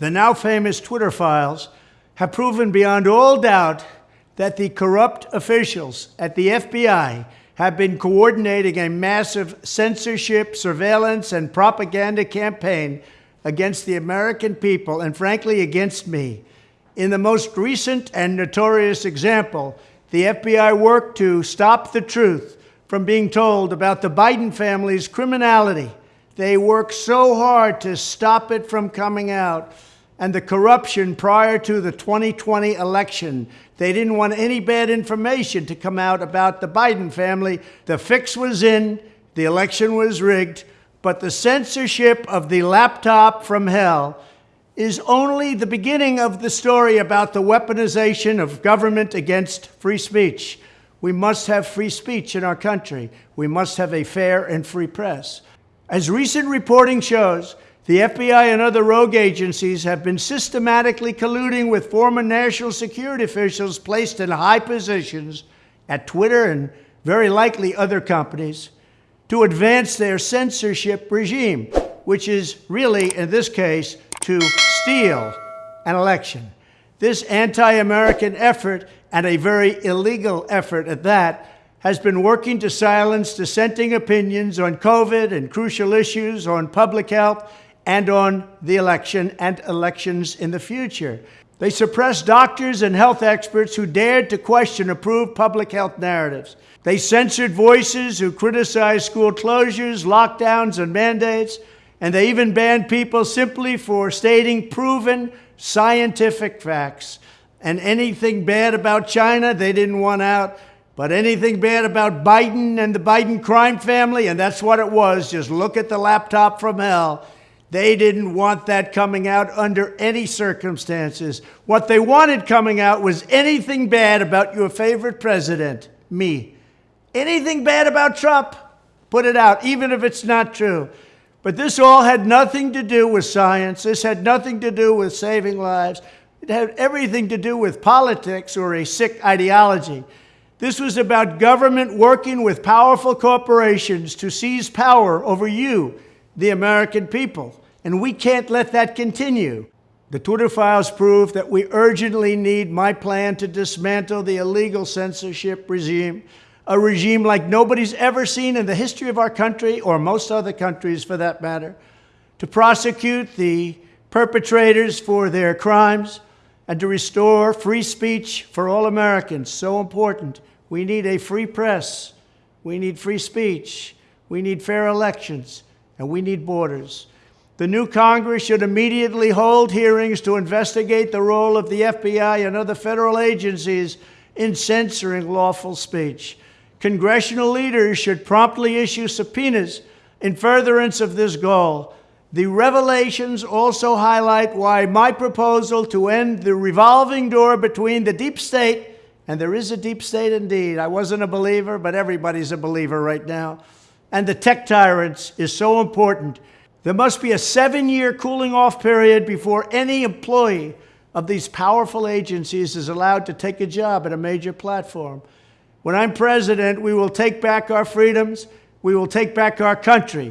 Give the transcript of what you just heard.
The now famous Twitter files have proven beyond all doubt that the corrupt officials at the FBI have been coordinating a massive censorship, surveillance, and propaganda campaign against the American people and, frankly, against me. In the most recent and notorious example, the FBI worked to stop the truth from being told about the Biden family's criminality. They worked so hard to stop it from coming out and the corruption prior to the 2020 election. They didn't want any bad information to come out about the Biden family. The fix was in, the election was rigged, but the censorship of the laptop from hell is only the beginning of the story about the weaponization of government against free speech. We must have free speech in our country. We must have a fair and free press. As recent reporting shows, the FBI and other rogue agencies have been systematically colluding with former national security officials placed in high positions at Twitter and very likely other companies to advance their censorship regime, which is really, in this case, to steal an election. This anti-American effort, and a very illegal effort at that, has been working to silence dissenting opinions on COVID and crucial issues on public health and on the election and elections in the future. They suppressed doctors and health experts who dared to question approved public health narratives. They censored voices who criticized school closures, lockdowns, and mandates. And they even banned people simply for stating proven scientific facts. And anything bad about China, they didn't want out. But anything bad about Biden and the Biden crime family, and that's what it was, just look at the laptop from hell they didn't want that coming out under any circumstances. What they wanted coming out was anything bad about your favorite president, me. Anything bad about Trump, put it out, even if it's not true. But this all had nothing to do with science. This had nothing to do with saving lives. It had everything to do with politics or a sick ideology. This was about government working with powerful corporations to seize power over you the American people. And we can't let that continue. The Twitter files prove that we urgently need my plan to dismantle the illegal censorship regime, a regime like nobody's ever seen in the history of our country, or most other countries for that matter, to prosecute the perpetrators for their crimes, and to restore free speech for all Americans. So important. We need a free press. We need free speech. We need fair elections and we need borders. The new Congress should immediately hold hearings to investigate the role of the FBI and other federal agencies in censoring lawful speech. Congressional leaders should promptly issue subpoenas in furtherance of this goal. The revelations also highlight why my proposal to end the revolving door between the deep state, and there is a deep state indeed. I wasn't a believer, but everybody's a believer right now and the tech tyrants is so important. There must be a seven-year cooling off period before any employee of these powerful agencies is allowed to take a job at a major platform. When I'm president, we will take back our freedoms. We will take back our country.